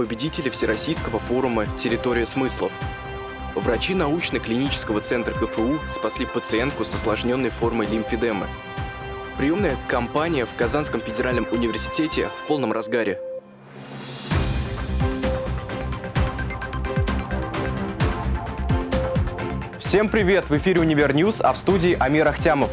победители Всероссийского форума «Территория смыслов». Врачи научно-клинического центра КФУ спасли пациентку с осложненной формой лимфедемы. Приемная кампания в Казанском федеральном университете в полном разгаре. Всем привет! В эфире «Универ News», а в студии Амир Ахтямов.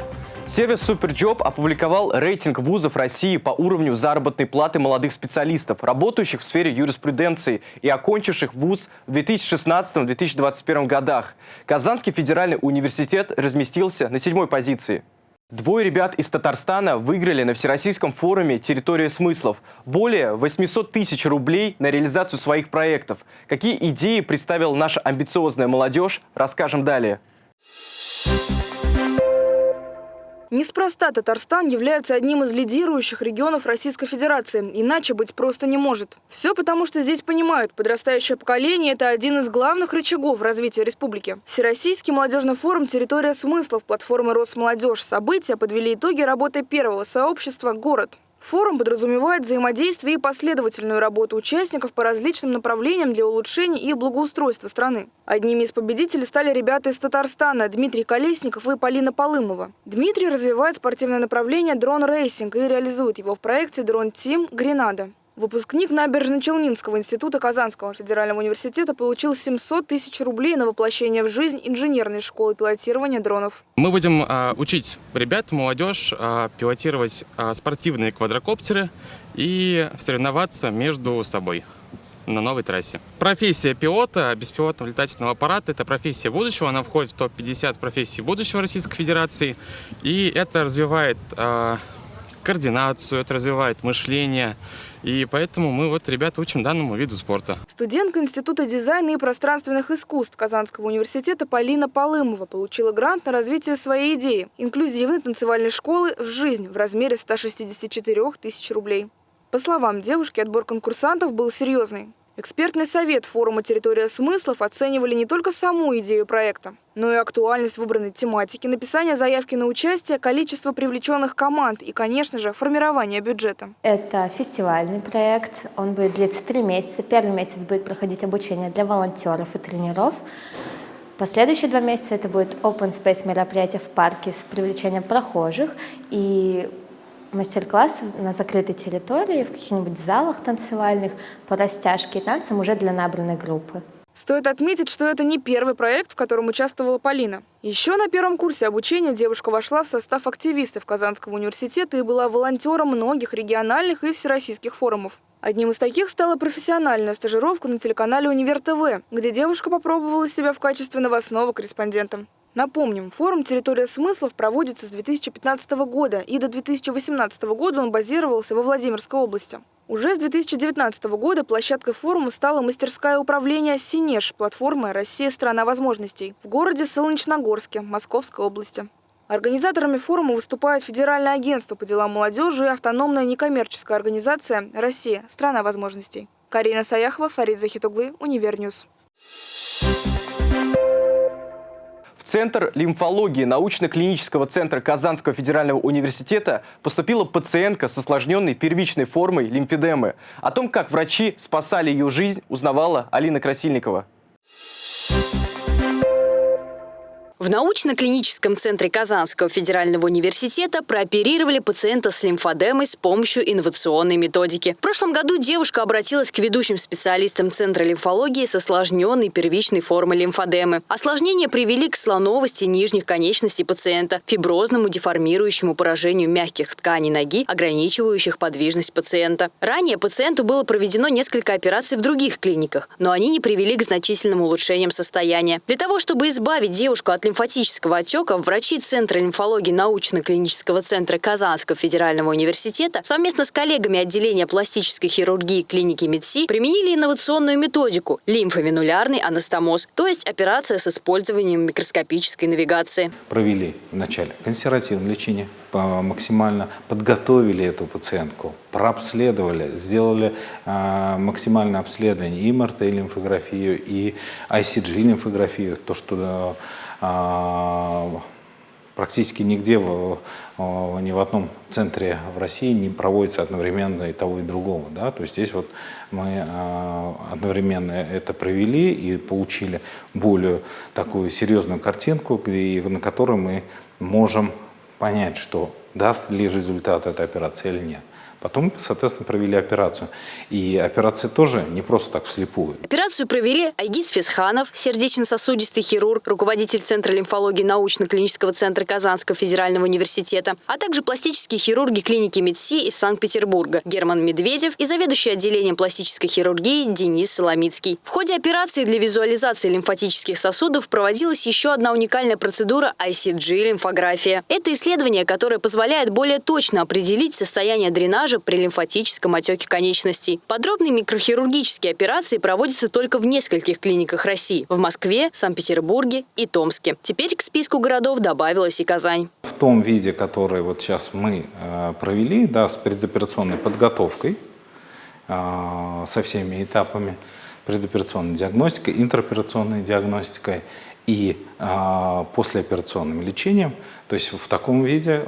Сервис Superjob опубликовал рейтинг вузов России по уровню заработной платы молодых специалистов, работающих в сфере юриспруденции и окончивших вуз в 2016-2021 годах. Казанский федеральный университет разместился на седьмой позиции. Двое ребят из Татарстана выиграли на Всероссийском форуме «Территория смыслов» более 800 тысяч рублей на реализацию своих проектов. Какие идеи представила наша амбициозная молодежь, расскажем далее. Неспроста Татарстан является одним из лидирующих регионов Российской Федерации. Иначе быть просто не может. Все потому, что здесь понимают, подрастающее поколение – это один из главных рычагов развития республики. Всероссийский молодежный форум «Территория смыслов» платформы «Росмолодежь» события подвели итоги работы первого сообщества «Город». Форум подразумевает взаимодействие и последовательную работу участников по различным направлениям для улучшения и благоустройства страны. Одними из победителей стали ребята из Татарстана Дмитрий Колесников и Полина Полымова. Дмитрий развивает спортивное направление drone racing и реализует его в проекте «Drone Team Гренада». Выпускник Набережно-Челнинского института Казанского федерального университета получил 700 тысяч рублей на воплощение в жизнь инженерной школы пилотирования дронов. Мы будем а, учить ребят, молодежь а, пилотировать а, спортивные квадрокоптеры и соревноваться между собой на новой трассе. Профессия пилота беспилотного летательного аппарата – это профессия будущего. Она входит в топ-50 профессий будущего Российской Федерации. И это развивает а, координацию, это развивает мышление, и поэтому мы вот ребята учим данному виду спорта. Студентка Института дизайна и пространственных искусств Казанского университета Полина Полымова получила грант на развитие своей идеи – инклюзивной танцевальной школы в жизнь в размере 164 тысяч рублей. По словам девушки, отбор конкурсантов был серьезный. Экспертный совет форума «Территория смыслов» оценивали не только саму идею проекта, но и актуальность выбранной тематики, написание заявки на участие, количество привлеченных команд и, конечно же, формирование бюджета. Это фестивальный проект, он будет длиться три месяца. Первый месяц будет проходить обучение для волонтеров и тренеров. Последующие два месяца это будет open space мероприятие в парке с привлечением прохожих и мастер-классы на закрытой территории, в каких-нибудь залах танцевальных по растяжке и танцам уже для набранной группы. Стоит отметить, что это не первый проект, в котором участвовала Полина. Еще на первом курсе обучения девушка вошла в состав активистов Казанского университета и была волонтером многих региональных и всероссийских форумов. Одним из таких стала профессиональная стажировка на телеканале «Универ ТВ», где девушка попробовала себя в качестве новостного корреспондента. Напомним, форум «Территория смыслов» проводится с 2015 года, и до 2018 года он базировался во Владимирской области. Уже с 2019 года площадкой форума стала мастерская управления «Синеж» платформы «Россия – страна возможностей» в городе Солнечногорске, Московской области. Организаторами форума выступают Федеральное агентство по делам молодежи и автономная некоммерческая организация «Россия – страна возможностей». Карина Саяхова, Фарид Захитуглы, Универ News. Центр лимфологии научно-клинического центра Казанского федерального университета поступила пациентка с осложненной первичной формой лимфедемы. О том, как врачи спасали ее жизнь, узнавала Алина Красильникова. В научно-клиническом центре Казанского федерального университета прооперировали пациента с лимфодемой с помощью инновационной методики. В прошлом году девушка обратилась к ведущим специалистам Центра лимфологии с осложненной первичной формой лимфодемы. Осложнения привели к слоновости нижних конечностей пациента, фиброзному деформирующему поражению мягких тканей ноги, ограничивающих подвижность пациента. Ранее пациенту было проведено несколько операций в других клиниках, но они не привели к значительным улучшениям состояния. Для того, чтобы избавить девушку от лимфатического отека врачи Центра лимфологии научно-клинического центра Казанского федерального университета совместно с коллегами отделения пластической хирургии клиники МедСи применили инновационную методику – лимфовенулярный анастомоз, то есть операция с использованием микроскопической навигации. Провели вначале консервативное лечение, максимально подготовили эту пациентку, прообследовали, сделали э, максимальное обследование и МРТ-лимфографию, и ICG-лимфографию, то, что а, практически нигде, в, ни в одном центре в России не проводится одновременно и того, и другого. Да? То есть здесь вот мы одновременно это провели и получили более такую серьезную картинку, на которой мы можем понять, что даст ли результат эта операция или нет. Потом, соответственно, провели операцию. И операция тоже не просто так вслепую. Операцию провели Айгиз Фесханов, сердечно-сосудистый хирург, руководитель Центра лимфологии научно-клинического центра Казанского федерального университета, а также пластические хирурги клиники МедСи из Санкт-Петербурга Герман Медведев и заведующий отделением пластической хирургии Денис Соломицкий. В ходе операции для визуализации лимфатических сосудов проводилась еще одна уникальная процедура ICG-лимфография. Это исследование, которое позволяет более точно определить состояние дренажа дренажа при лимфатическом отеке конечностей. Подробные микрохирургические операции проводятся только в нескольких клиниках России – в Москве, Санкт-Петербурге и Томске. Теперь к списку городов добавилась и Казань. В том виде, который вот сейчас мы э, провели, да, с предоперационной подготовкой, э, со всеми этапами, предоперационной диагностикой, интероперационной диагностикой и э, послеоперационным лечением. То есть в таком виде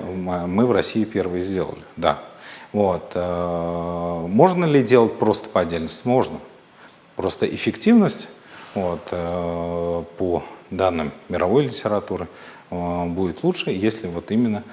мы в России первые сделали, да. Вот. Э, можно ли делать просто по отдельности? Можно. Просто эффективность вот, э, по данным мировой литературы э, будет лучше, если вот именно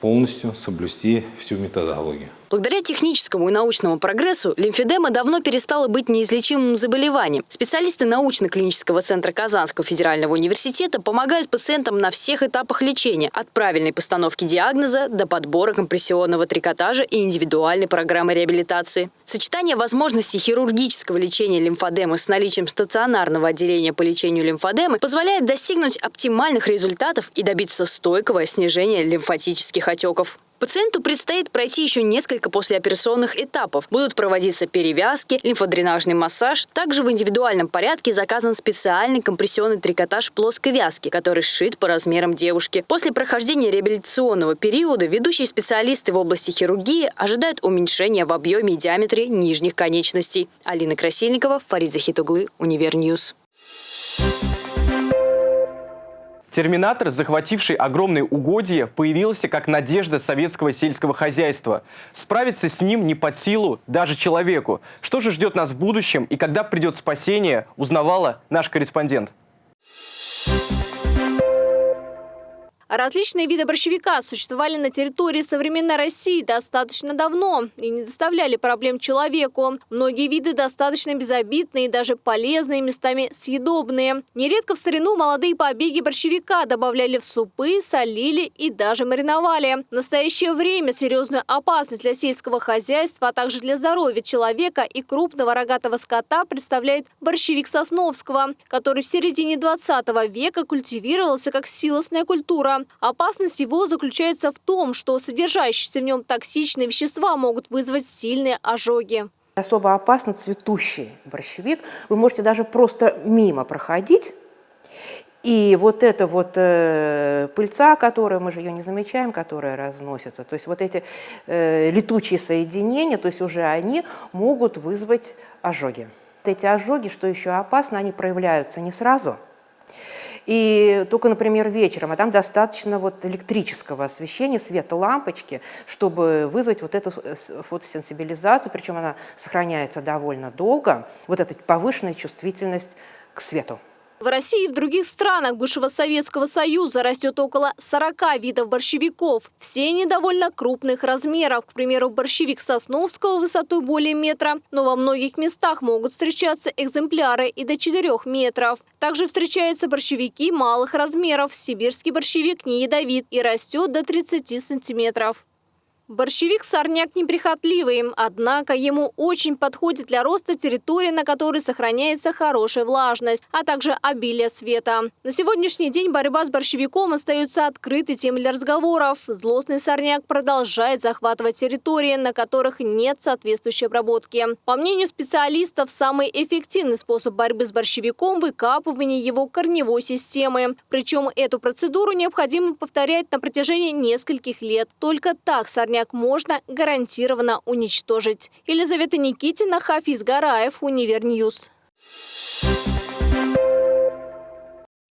полностью соблюсти всю методологию. Благодаря техническому и научному прогрессу лимфедема давно перестала быть неизлечимым заболеванием. Специалисты научно-клинического центра Казанского федерального университета помогают пациентам на всех этапах лечения, от правильной постановки диагноза до подбора компрессионного трикотажа и индивидуальной программы реабилитации. Сочетание возможностей хирургического лечения лимфодемы с наличием стационарного отделения по лечению лимфодемы позволяет достигнуть оптимальных результатов и добиться стойкого снижения лимфатических отеков. Пациенту предстоит пройти еще несколько послеоперационных этапов. Будут проводиться перевязки, лимфодренажный массаж. Также в индивидуальном порядке заказан специальный компрессионный трикотаж плоской вязки, который сшит по размерам девушки. После прохождения реабилитационного периода ведущие специалисты в области хирургии ожидают уменьшения в объеме и диаметре нижних конечностей. Алина Красильникова, Фарид Захитуглы, Универ News. Терминатор, захвативший огромные угодья, появился как надежда советского сельского хозяйства. Справиться с ним не под силу даже человеку. Что же ждет нас в будущем и когда придет спасение, узнавала наш корреспондент. Различные виды борщевика существовали на территории современной России достаточно давно и не доставляли проблем человеку. Многие виды достаточно безобидные и даже полезные, местами съедобные. Нередко в старину молодые побеги борщевика добавляли в супы, солили и даже мариновали. В настоящее время серьезную опасность для сельского хозяйства, а также для здоровья человека и крупного рогатого скота представляет борщевик Сосновского, который в середине 20 века культивировался как силосная культура. Опасность его заключается в том, что содержащиеся в нем токсичные вещества могут вызвать сильные ожоги. Особо опасно цветущий борщевик. Вы можете даже просто мимо проходить, и вот эта вот э, пыльца, которая, мы же ее не замечаем, которая разносится, то есть вот эти э, летучие соединения, то есть уже они могут вызвать ожоги. Эти ожоги, что еще опасно, они проявляются не сразу – и только, например, вечером, а там достаточно вот электрического освещения, света лампочки, чтобы вызвать вот эту фотосенсибилизацию, причем она сохраняется довольно долго, вот эта повышенная чувствительность к свету. В России и в других странах бывшего Советского Союза растет около 40 видов борщевиков. Все они довольно крупных размеров. К примеру, борщевик Сосновского высотой более метра, но во многих местах могут встречаться экземпляры и до 4 метров. Также встречаются борщевики малых размеров. Сибирский борщевик не ядовит и растет до 30 сантиметров. Борщевик-сорняк неприхотливый, однако ему очень подходит для роста территории, на которой сохраняется хорошая влажность, а также обилие света. На сегодняшний день борьба с борщевиком остается открытой темой для разговоров. Злостный сорняк продолжает захватывать территории, на которых нет соответствующей обработки. По мнению специалистов, самый эффективный способ борьбы с борщевиком – выкапывание его корневой системы. Причем эту процедуру необходимо повторять на протяжении нескольких лет. Только так сорняк сквозняк можно гарантированно уничтожить. Елизавета Никитина, Хафиз Гараев, Универ News.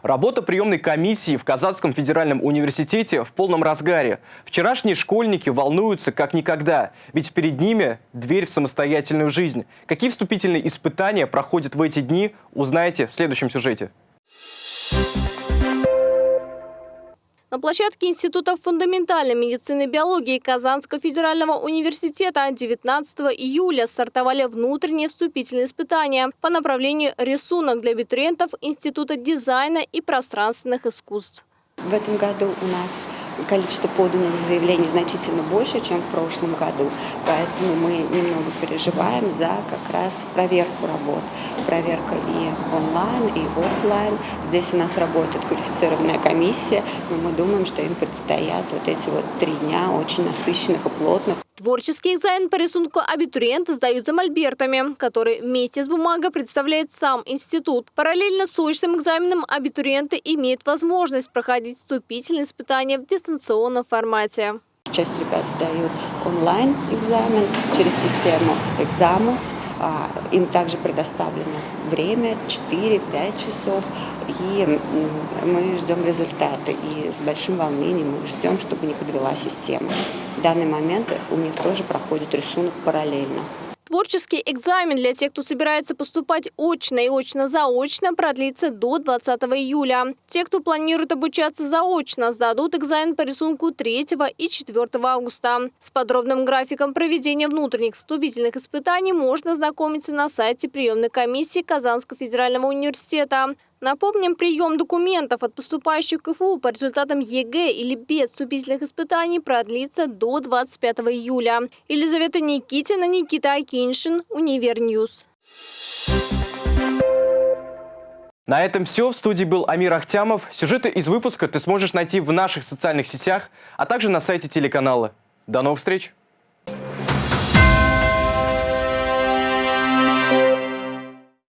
Работа приемной комиссии в Казанском федеральном университете в полном разгаре. Вчерашние школьники волнуются как никогда, ведь перед ними дверь в самостоятельную жизнь. Какие вступительные испытания проходят в эти дни, узнаете в следующем сюжете. На площадке Института фундаментальной медицины и биологии Казанского федерального университета 19 июля стартовали внутренние вступительные испытания по направлению рисунок для абитуриентов Института дизайна и пространственных искусств. В этом году у нас количество поданных заявлений значительно больше, чем в прошлом году. Поэтому мы немного переживаем за как раз проверку работ. Проверка и онлайн, и офлайн. Здесь у нас работает квалифицированная комиссия, но мы думаем, что им предстоят вот эти вот три дня очень насыщенных и плотных. Творческий экзамен по рисунку абитуриенты сдают за мольбертами, который вместе с бумагой представляет сам институт. Параллельно с очным экзаменом абитуриенты имеют возможность проходить вступительные испытания в дистанционном формате. Часть ребят сдают онлайн-экзамен через систему «Экзамус». А, им также предоставлено время 4-5 часов. И мы ждем результаты. И с большим волнением мы ждем, чтобы не подвела система. В данный момент у них тоже проходит рисунок параллельно. Творческий экзамен для тех, кто собирается поступать очно и очно-заочно, продлится до 20 июля. Те, кто планирует обучаться заочно, сдадут экзамен по рисунку 3 и 4 августа. С подробным графиком проведения внутренних вступительных испытаний можно ознакомиться на сайте приемной комиссии Казанского федерального университета. Напомним, прием документов от поступающих в КФУ по результатам ЕГЭ или без вступительных испытаний продлится до 25 июля. Елизавета Никитина, Никита Акиншин, Универ News. На этом все. В студии был Амир Ахтямов. Сюжеты из выпуска ты сможешь найти в наших социальных сетях, а также на сайте телеканала. До новых встреч!